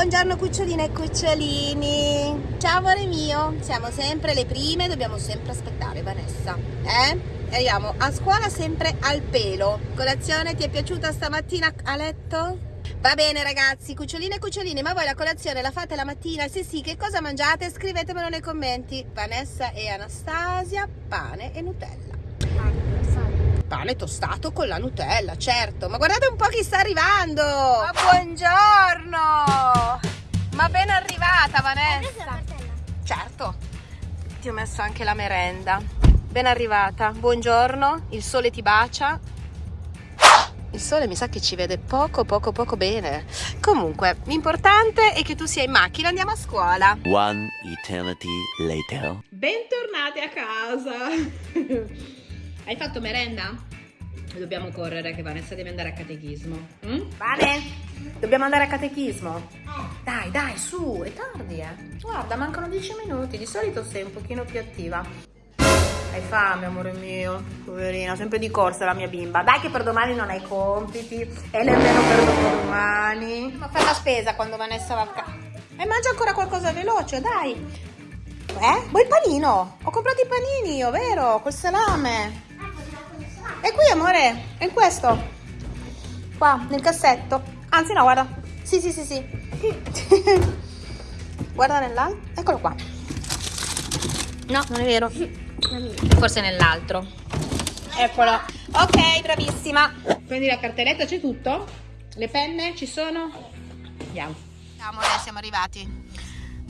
Buongiorno cuccioline e cucciolini Ciao amore mio Siamo sempre le prime, dobbiamo sempre aspettare Vanessa Eh? Arriviamo a scuola sempre al pelo Colazione ti è piaciuta stamattina a letto? Va bene ragazzi, cuccioline e cuccioline Ma voi la colazione la fate la mattina? Se sì, che cosa mangiate? Scrivetemelo nei commenti Vanessa e Anastasia, pane e Nutella pane tostato con la Nutella, certo. Ma guardate un po' chi sta arrivando. Ma buongiorno. Ma ben arrivata Vanessa. Certo. Ti ho messo anche la merenda. Ben arrivata. Buongiorno. Il sole ti bacia. Il sole mi sa che ci vede poco, poco, poco bene. Comunque, l'importante è che tu sia in macchina. Andiamo a scuola. One eternity later. Bentornati a casa. Hai fatto merenda? Dobbiamo correre che Vanessa deve andare a catechismo. Mm? Vale? Dobbiamo andare a catechismo? Dai, dai, su, è tardi, eh. Guarda, mancano 10 minuti. Di solito sei un pochino più attiva. Hai fame, amore mio? Poverina, sempre di corsa la mia bimba. Dai che per domani non hai compiti e nemmeno per dopodomani. Ma fai la spesa quando Vanessa va a casa. E mangia ancora qualcosa veloce, dai. Eh? Vuoi il panino? Ho comprato i panini io, vero? Col salame. È qui, amore. È in questo. Qua, nel cassetto. Anzi, no, guarda. Sì, sì, sì, sì. guarda nell'altro. Eccolo qua. No, non è vero. Forse nell'altro. Eccolo. Ok, bravissima. Prendi la cartelletta, c'è tutto? Le penne ci sono? Andiamo. Ciao, amore, siamo arrivati.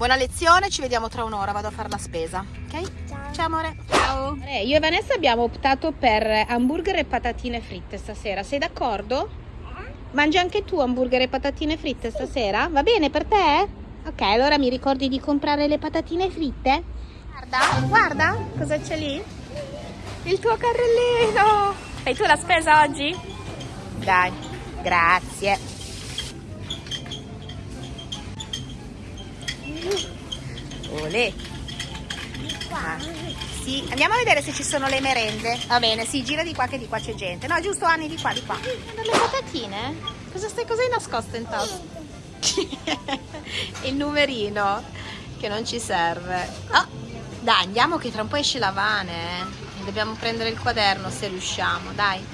Buona lezione, ci vediamo tra un'ora, vado a fare la spesa, ok? Ciao. Ciao amore. Ciao. Eh, io e Vanessa abbiamo optato per hamburger e patatine fritte stasera, sei d'accordo? Mangi anche tu hamburger e patatine fritte stasera? Va bene per te? Ok, allora mi ricordi di comprare le patatine fritte? Guarda, guarda, cosa c'è lì? Il tuo carrellino! Fai tu la spesa oggi? Dai, grazie. Olè. Ah, sì, andiamo a vedere se ci sono le merende. Va bene, sì, gira di qua che di qua c'è gente. No, giusto Anni, di qua, di qua. Le patatine? Cosa stai cos'hai nascosto in tasca? Il numerino che non ci serve. Oh, dai, andiamo che tra un po' esce la Vane. Eh. Dobbiamo prendere il quaderno se riusciamo, dai.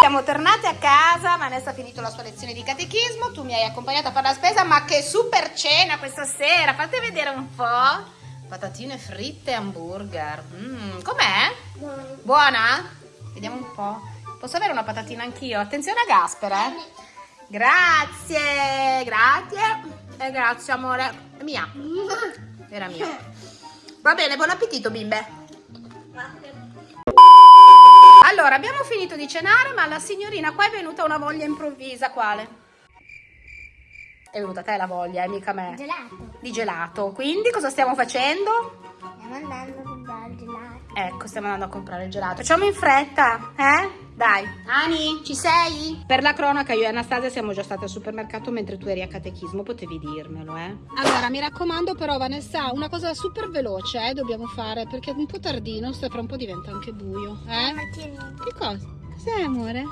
Siamo tornate a casa, Vanessa ha finito la sua lezione di catechismo, tu mi hai accompagnata a fare la spesa, ma che super cena questa sera, fate vedere un po'. Patatine fritte e hamburger, mm, com'è? Buona. Buona? Vediamo un po'. Posso avere una patatina anch'io? Attenzione a Gasper, eh? Grazie, grazie. E grazie amore. È mia. Era mia. Va bene, buon appetito bimbe. Grazie. Allora, abbiamo finito di cenare, ma la signorina qua è venuta una voglia improvvisa. Quale? È venuta a te la voglia, eh, mica a me. Gelato. Di gelato. Quindi cosa stiamo facendo? Stiamo andando a comprare il gelato. Ecco, stiamo andando a comprare il gelato. Facciamo in fretta, eh? Dai. Ani, ci sei? Per la cronaca, io e Anastasia siamo già state al supermercato mentre tu eri a catechismo, potevi dirmelo, eh? Allora, mi raccomando però, Vanessa, una cosa super veloce, eh, dobbiamo fare, perché è un po' tardino, sta fra un po' diventa anche buio, eh? Che cosa? Cos'è, amore?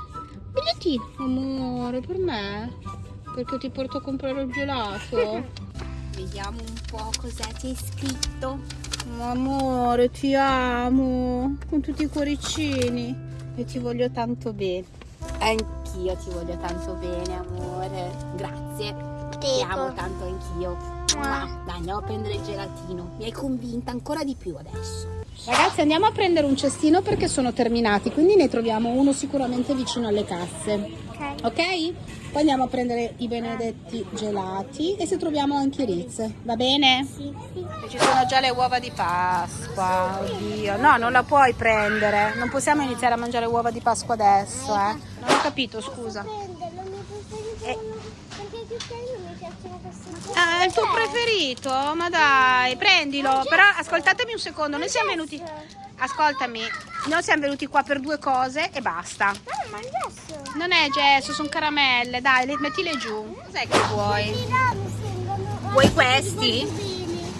Bigliettino, amore, per me? Perché ti porto a comprare il gelato? Vediamo un po' cosa c'è scritto. Amore, ti amo, con tutti i cuoricini. Io ti voglio tanto bene. Anch'io ti voglio tanto bene, amore. Grazie. Ti amo tanto anch'io. Dai, andiamo a prendere il gelatino. Mi hai convinta ancora di più adesso. Ragazzi, andiamo a prendere un cestino perché sono terminati, quindi ne troviamo uno sicuramente vicino alle casse. Ok? Ok? Poi andiamo a prendere i benedetti gelati e se troviamo anche i Ritz. Va bene? Sì, sì. E ci sono già le uova di Pasqua. Oddio. No, non la puoi prendere. Non possiamo iniziare a mangiare uova di Pasqua adesso, eh. Non ho capito, scusa. Eh. Perché i non mi piacciono questi Ah, è il tuo preferito? Ma dai, prendilo. Però ascoltatemi un secondo, noi siamo venuti... Ascoltami, noi siamo venuti qua per due cose e basta. Non è gesso, sono caramelle. Dai, le, mettile giù. Cos'è che vuoi? Vuoi questi?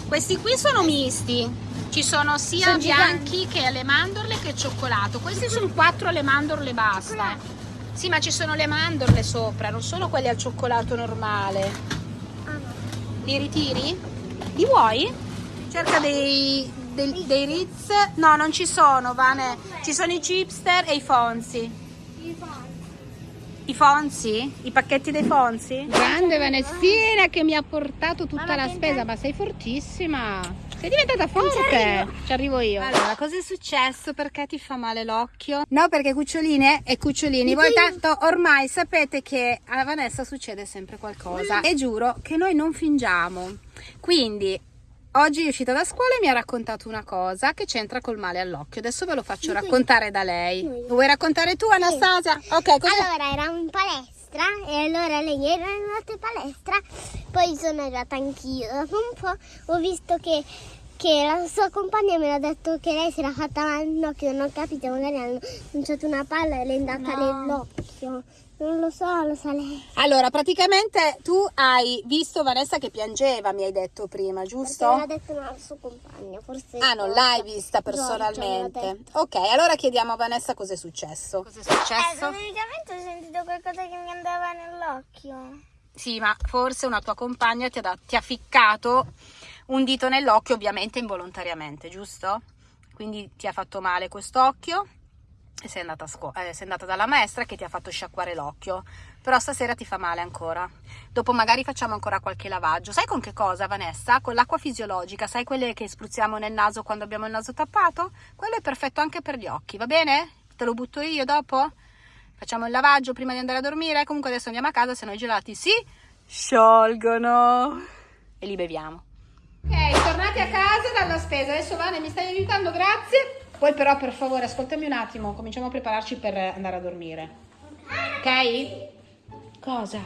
Questi qui sono misti. Ci sono sia sono bianchi che alle mandorle che cioccolato. Questi sono quattro alle mandorle basta. Sì, ma ci sono le mandorle sopra, non sono quelli al cioccolato normale. Li ritiri? Li vuoi? Cerca dei, dei, dei Ritz. No, non ci sono, Vane. Ci sono i chipster e i Fonzi. I Fonzi? I pacchetti dei Fonzi? Grande Vanessina che mi ha portato tutta la spesa, ma sei fortissima. Sei diventata forte. Ci arrivo io. Allora, cosa è successo? Perché ti fa male l'occhio? No, perché cuccioline e cucciolini. Voi tanto ormai sapete che a Vanessa succede sempre qualcosa. E giuro che noi non fingiamo. Quindi Oggi è uscita da scuola e mi ha raccontato una cosa che c'entra col male all'occhio. Adesso ve lo faccio raccontare da lei. Lo vuoi raccontare tu, Anastasia? Ok, cosa? Allora eravamo in palestra e allora lei era andata in palestra, poi sono arrivata anch'io. Dopo un po' ho visto che, che la sua compagna mi ha detto che lei si era fatta male all'occhio, non ho capito, magari hanno lanciato una palla e le è andata nell'occhio. Non lo so, lo sa lei. Allora, praticamente tu hai visto Vanessa che piangeva, mi hai detto prima, Perché giusto? l'ha detto una sua compagna, forse. Ah, non l'hai vista personalmente. Ok, allora chiediamo a Vanessa cosa è successo. Cosa è Eh, successo? praticamente ho sentito qualcosa che mi andava nell'occhio. Sì, ma forse una tua compagna ti ha, dat- ti ha ficcato un dito nell'occhio, ovviamente involontariamente, giusto? Quindi ti ha fatto male quest'occhio e sei andata, eh, sei andata dalla maestra che ti ha fatto sciacquare l'occhio. Però stasera ti fa male ancora. Dopo magari facciamo ancora qualche lavaggio. Sai con che cosa, Vanessa? Con l'acqua fisiologica, sai quelle che spruzziamo nel naso quando abbiamo il naso tappato? Quello è perfetto anche per gli occhi, va bene? Te lo butto io dopo? Facciamo il lavaggio prima di andare a dormire? Comunque adesso andiamo a casa, se no i gelati si sciolgono. E li beviamo. Ok, tornati a casa dalla spesa. Adesso Vane mi stai aiutando, grazie. Poi però per favore ascoltami un attimo, cominciamo a prepararci per andare a dormire. Ok? Cosa?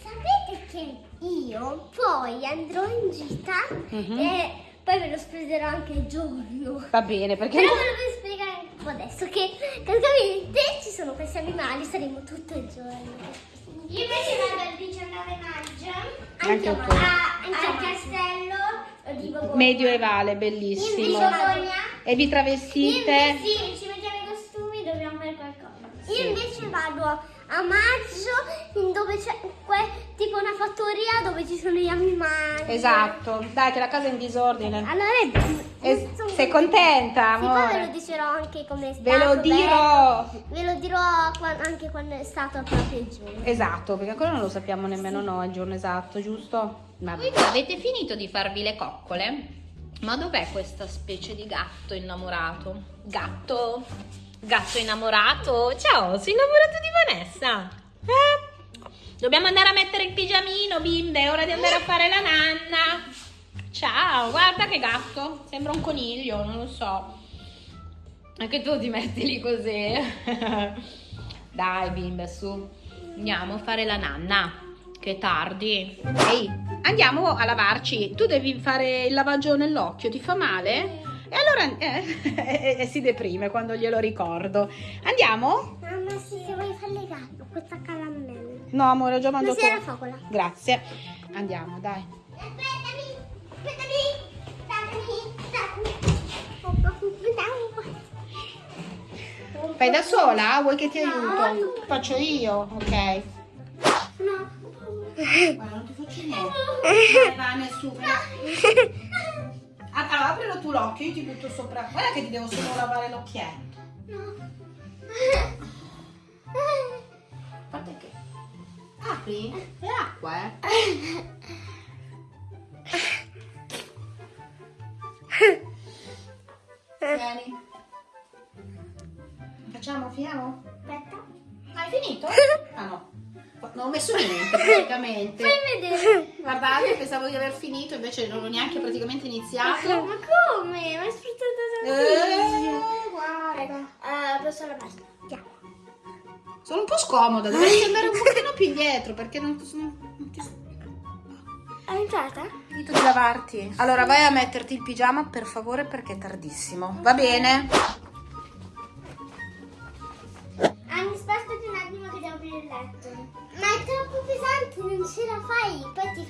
Sapete che io poi andrò in gita Mhm. e poi ve lo spiegherò anche il giorno. Va bene, perché... Però ve lo spiegare un po' adesso che praticamente ci sono questi animali, saremo tutto il giorno. Io invece vado il 19 maggio Anche a- al castello di Bogogna. Medioevale, Di bellissimo. Bogogna. E vi Io travestite? invece sì, ci mettiamo i costumi, dobbiamo fare qualcosa. Io invece vado a maggio in dove c'è tipo una fattoria dove ci sono gli animali. Esatto. Dai che la casa è in disordine. Allora è- E- sono sei contenta. contenta, Sì, poi ve lo amore? dicerò anche come è stato. Ve lo dirò. bello. Ve lo dirò anche quando è stato proprio il giorno. Esatto, perché ancora non lo sappiamo nemmeno noi il giorno esatto, giusto? Va bene. Quindi avete finito di farvi le coccole? Ma dov'è questa specie di gatto innamorato? Gatto? Gatto innamorato? Ciao, sei innamorato di Vanessa? Eh? Dobbiamo andare a mettere il pigiamino, bimbe, è ora di andare a fare la nanna. Ciao, guarda che gatto, sembra un coniglio, non lo so. Anche tu ti metti lì così. Dai, bimbe, su. Andiamo a fare la nanna. Che tardi. Ehi, andiamo a lavarci. Tu devi fare il lavaggio nell'occhio, ti fa male? E allora eh, e si deprime quando glielo ricordo. Andiamo? Mamma, sì, se vuoi fare gatto, questa caramella. No, amore, ho già Ma mangiato. si era focola. Grazie. Andiamo, dai. Aspettami, aspettami. Fai da sola? Vuoi che ti aiuto? Faccio io, ok. No. Guarda, non ti faccio niente. Dai, Vane, su. Allora, aprilo tu l'occhio, io ti butto sopra. Guarda che ti devo solo lavare l'occhietto. Guarda che... Apri? È acqua, eh? Vieni. Facciamo, finiamo? Aspetta. Hai finito? Ah no. Non ho messo niente praticamente. Fai vedere. Guardate, pensavo di aver finito, invece non ho neanche praticamente iniziato. Ma come? Ma hai sfruttato Eh, guarda. Eh, posso la basta. Già. Sono un po' scomoda, dovresti andare un pochino più indietro perché non, non, non ti È entrata? finito di lavarti. Allora vai a metterti il pigiama per favore perché è tardissimo. Va bene?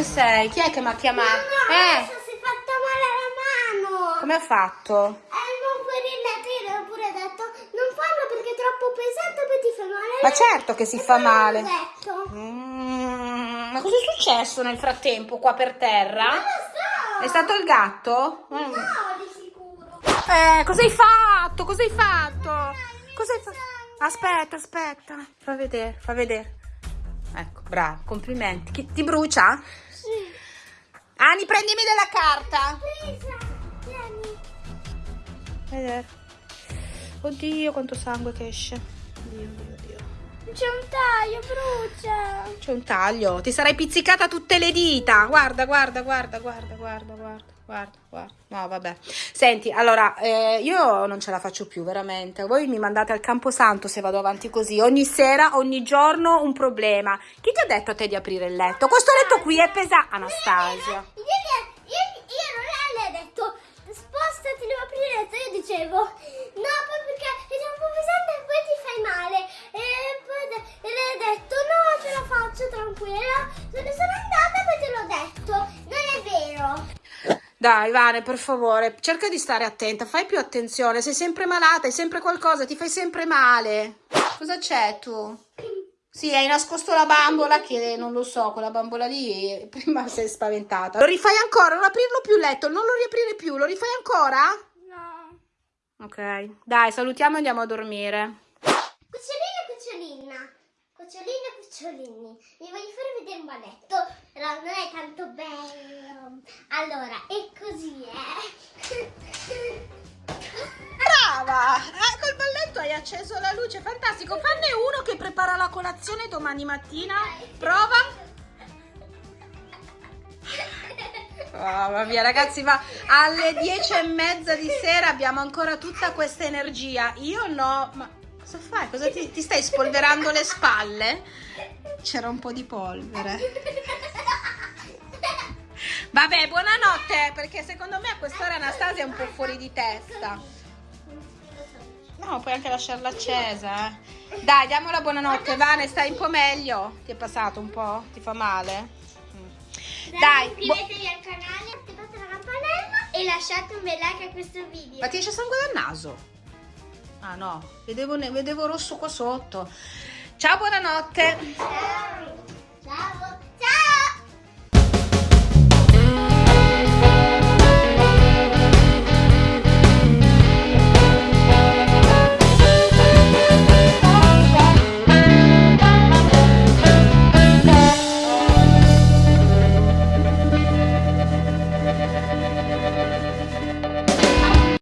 Dove sei? Chi è che mi ha chiamato? eh, Adesso si è fatta male la mano. come ha fatto? Eh, non puoi rilettere, io ho pure detto, non farlo perché è troppo pesante, poi ti fa male. Ma certo che si E fa male. Mm, ma cosa è successo nel frattempo qua per terra? Non lo so. È stato il gatto? Mm. No, di sicuro. Eh, cosa hai fatto? Cosa hai fatto? Cosa hai fatto? Aspetta, aspetta. Fa vedere, fa vedere. Ecco, bravo, complimenti. Chi- ti brucia? Ani, prendimi della carta. Vedere. Oddio, quanto sangue che esce. Oddio, oddio. C'è un taglio, brucia. C'è un taglio. Ti sarai pizzicata tutte le dita. Guarda, guarda, guarda, guarda, guarda, guarda, guarda, guarda. No, vabbè. Senti, allora, eh, io non ce la faccio più, veramente. Voi mi mandate al camposanto se vado avanti così. Ogni sera, ogni giorno un problema. Chi ti ha detto a te di aprire il letto? Questo letto qui è pesante. Anastasia. Ieri, ieri, ieri lei ha detto spostati, devo aprire il letto. Io dicevo tranquilla. Se ne sono andata te l'ho detto. Non è vero. Dai, Vane, per favore, cerca di stare attenta, fai più attenzione. Sei sempre malata, hai sempre qualcosa, ti fai sempre male. Cosa c'è tu? Sì, hai nascosto la bambola che non lo so, quella bambola lì prima sei spaventata. Lo rifai ancora, non aprirlo più il letto, non lo riaprire più, lo rifai ancora? No. Ok, dai, salutiamo e andiamo a dormire. Cucciolino. Cucciolino, cucciolini. Vi voglio fare vedere un balletto. Però non è tanto bello. Allora, è così, eh. Brava! Eh, col balletto hai acceso la luce, fantastico. Fanne uno che prepara la colazione domani mattina. Prova. Mamma mia ragazzi, ma alle dieci e mezza di sera abbiamo ancora tutta questa energia. Io no, ma cosa fai? Cosa ti, ti stai spolverando le spalle? C'era un po' di polvere. Vabbè, buonanotte, perché secondo me a quest'ora Anastasia è un po' fuori di testa. No, puoi anche lasciarla accesa, eh. Dai, diamo la buonanotte, Vane, stai un po' meglio? Ti è passato un po'? Ti fa male? Mm. Dai, iscrivetevi al canale, attivate la campanella e lasciate un bel like a questo video. Ma ti esce sangue dal naso? Ah no, vedevo, vedevo rosso qua sotto. Ciao, buonanotte. Ciao. Ciao.